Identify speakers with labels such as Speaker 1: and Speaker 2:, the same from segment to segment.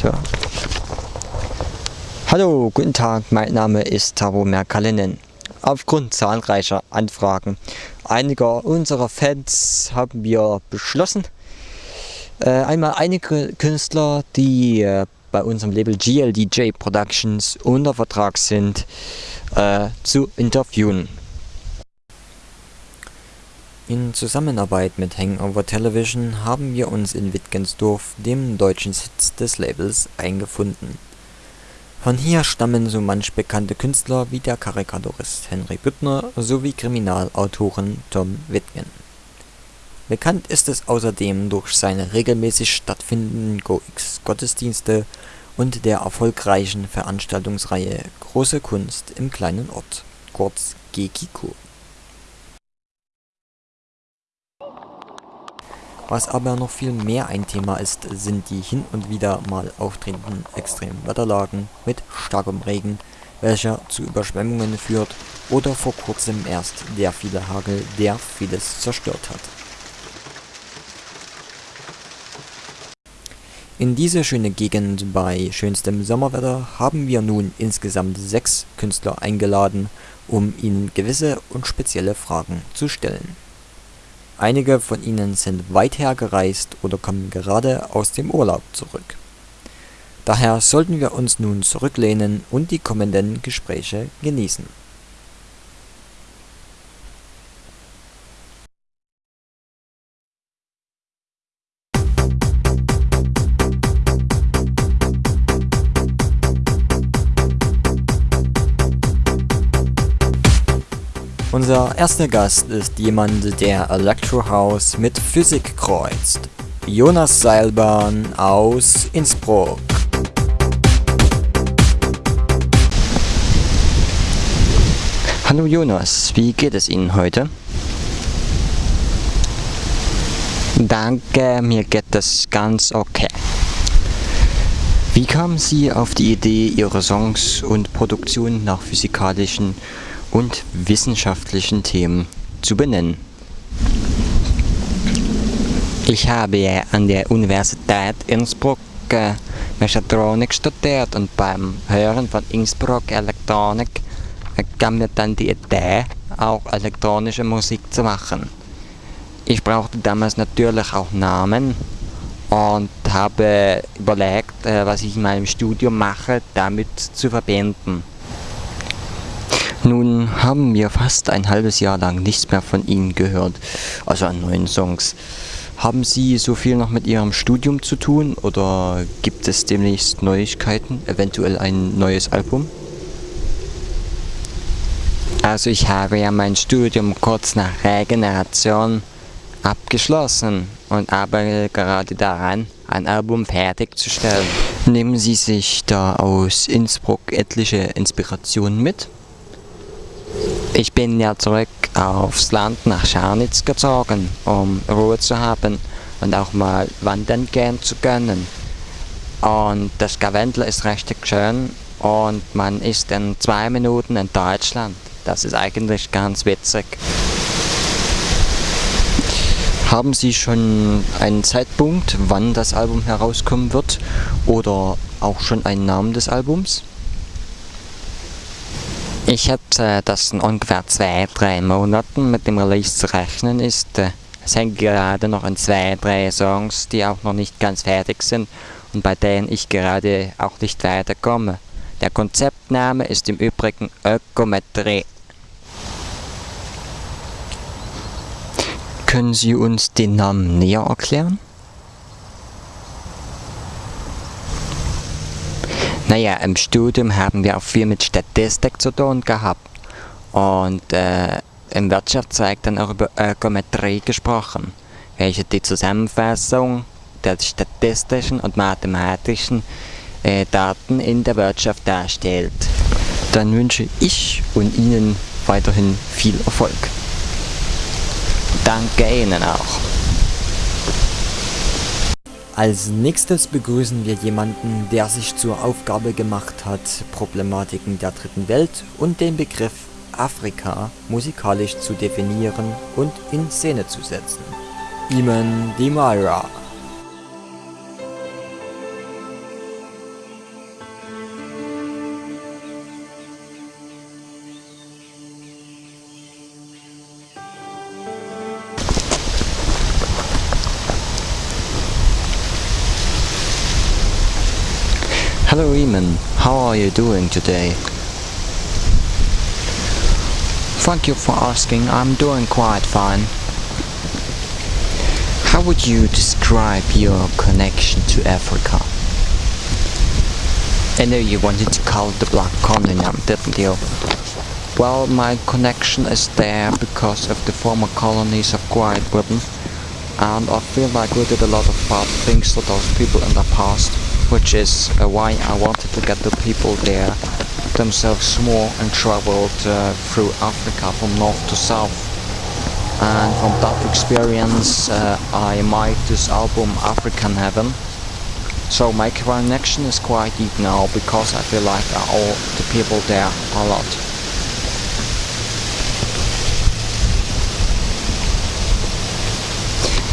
Speaker 1: So. Hallo, guten Tag, mein Name ist Tavo Merkalinen. Aufgrund zahlreicher Anfragen einiger unserer Fans haben wir beschlossen, äh, einmal einige Künstler, die äh, bei unserem Label GLDJ Productions unter Vertrag sind, äh, zu interviewen. In Zusammenarbeit mit Hangover Television haben wir uns in Wittgensdorf, dem deutschen Sitz des Labels, eingefunden. Von hier stammen so manch bekannte Künstler wie der Karikaturist Henry Büttner sowie Kriminalautoren Tom Wittgen. Bekannt ist es außerdem durch seine regelmäßig stattfindenden Go-X-Gottesdienste und der erfolgreichen Veranstaltungsreihe Große Kunst im kleinen Ort, kurz GKIKO. Was aber noch viel mehr ein Thema ist, sind die hin und wieder mal auftretenden extremen Wetterlagen mit starkem Regen, welcher zu Überschwemmungen führt, oder vor kurzem erst der viele Hagel, der vieles zerstört hat. In diese schöne Gegend bei schönstem Sommerwetter haben wir nun insgesamt sechs Künstler eingeladen, um ihnen gewisse und spezielle Fragen zu stellen. Einige von ihnen sind weit hergereist oder kommen gerade aus dem Urlaub zurück. Daher sollten wir uns nun zurücklehnen und die kommenden Gespräche genießen. Unser erster Gast ist jemand, der Electro House mit Physik kreuzt. Jonas Seilbahn aus Innsbruck. Hallo Jonas, wie geht es Ihnen heute? Danke, mir geht es ganz okay. Wie kamen Sie auf die Idee, Ihre Songs und Produktionen nach physikalischen und wissenschaftlichen Themen zu benennen. Ich habe an der Universität Innsbruck äh, Mechatronik studiert und beim Hören von Innsbruck Elektronik äh, kam mir dann die Idee, auch elektronische Musik zu machen. Ich brauchte damals natürlich auch Namen und habe überlegt, äh, was ich in meinem Studium mache, damit zu verbinden. Nun haben wir fast ein halbes Jahr lang nichts mehr von Ihnen gehört, also an neuen Songs. Haben Sie so viel noch mit Ihrem Studium zu tun oder gibt es demnächst Neuigkeiten, eventuell ein neues Album? Also ich habe ja mein Studium kurz nach Regeneration abgeschlossen und arbeite gerade daran, ein Album fertigzustellen. Nehmen Sie sich da aus Innsbruck etliche Inspirationen mit? Ich bin ja zurück aufs Land nach Scharnitz gezogen, um Ruhe zu haben und auch mal wandern gehen zu können. Und das Gavendel ist richtig schön und man ist in zwei Minuten in Deutschland. Das ist eigentlich ganz witzig. Haben Sie schon einen Zeitpunkt, wann das Album herauskommen wird? Oder auch schon einen Namen des Albums? Ich schätze, äh, dass in ungefähr zwei, drei Monaten mit dem Release zu rechnen ist. Äh, es hängt gerade noch an zwei, drei Songs, die auch noch nicht ganz fertig sind und bei denen ich gerade auch nicht weiterkomme. Der Konzeptname ist im Übrigen Ökometrie. Können Sie uns den Namen näher erklären? Naja, im Studium haben wir auch viel mit Statistik zu tun gehabt. Und äh, im Wirtschaftszweig dann auch über Ökometrie gesprochen, welche die Zusammenfassung der statistischen und mathematischen äh, Daten in der Wirtschaft darstellt. Dann wünsche ich und Ihnen weiterhin viel Erfolg. Danke Ihnen auch. Als nächstes begrüßen wir jemanden, der sich zur Aufgabe gemacht hat, Problematiken der dritten Welt und den Begriff Afrika musikalisch zu definieren und in Szene zu setzen. Iman Dimara Eamon, how are you doing today? Thank you for asking, I'm doing quite fine. How would you describe your connection to Africa? I know you wanted to call it the Black Continent, didn't you? Well, my connection is there because of the former colonies of Great Britain and I feel like we did a lot of bad things to those people in the past which is uh, why I wanted to get the people there themselves more and traveled uh, through Africa from north to south and from that experience uh, I made this album African Heaven so my connection is quite deep now because I feel like I owe the people there a lot.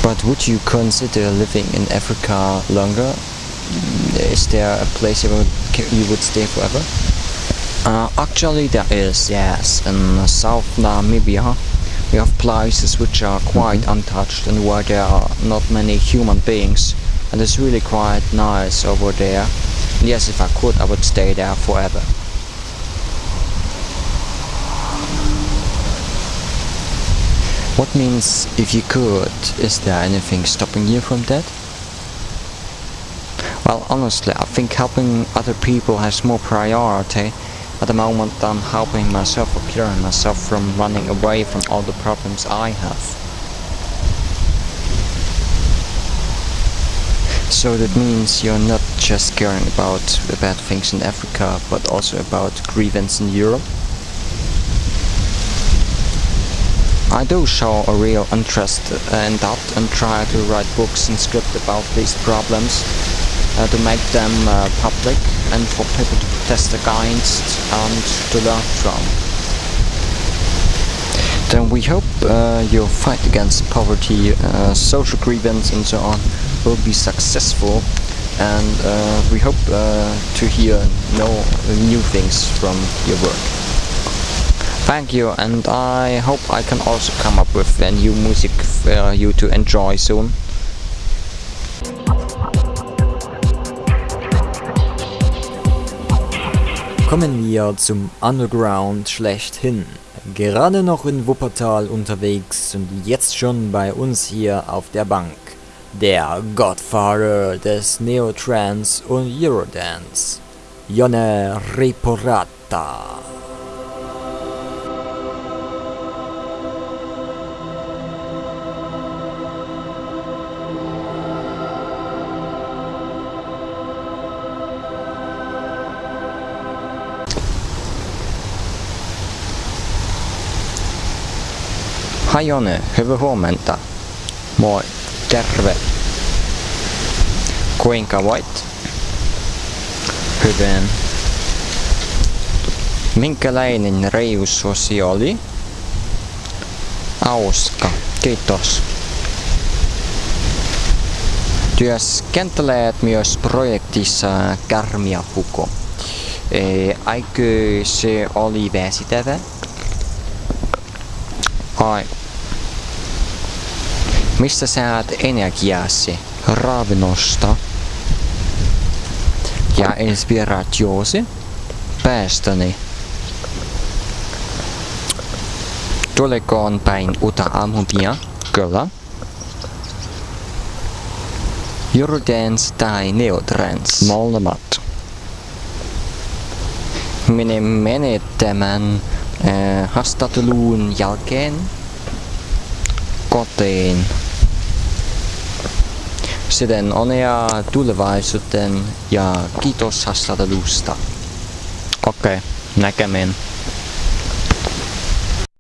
Speaker 1: But would you consider living in Africa longer? Is there a place you would, you would stay forever? Uh, actually there is, yes. In South Namibia we have places which are quite mm -hmm. untouched and where there are not many human beings and it's really quite nice over there. And yes, if I could, I would stay there forever. What means if you could? Is there anything stopping you from that? Well, honestly, I think helping other people has more priority at the moment than helping myself or clearing myself from running away from all the problems I have. So that means you're not just caring about the bad things in Africa, but also about grievance in Europe? I do show a real interest in that and try to write books and script about these problems uh, to make them uh, public and for people to protest against and to learn from. Then we hope uh, your fight against poverty, uh, social grievance and so on will be successful and uh, we hope uh, to hear no, new things from your work. Thank you and I hope I can also come up with a new music for you to enjoy soon.
Speaker 2: Kommen wir zum Underground schlechthin. Gerade noch in Wuppertal unterwegs und jetzt schon bei uns hier auf der Bank. Der Godfather des Neotrans und Eurodance. Jonne Reporata.
Speaker 1: Hajone, hyvää huomenta. Moi, terve. Kuinka voit? Hyvin. Minkälainen reissusi oli? Hauska, kiitos. Työskentelet myös projektissa Kärmiapuko. Eikö se oli väsitävä? Ai, Mistä saat energiasi, ravinnosta ja inspiratiosi? Päästäni. Tulekoon päin uutta aamupia? Kyllä. Eurodance tai Neotrance? Molemmat. Minä menet tämän äh, haastattelun jälkeen kotiin. Siten onnea tulevaisuuteen ja kiitos haastattelusta. Okei, okay, näkemiin.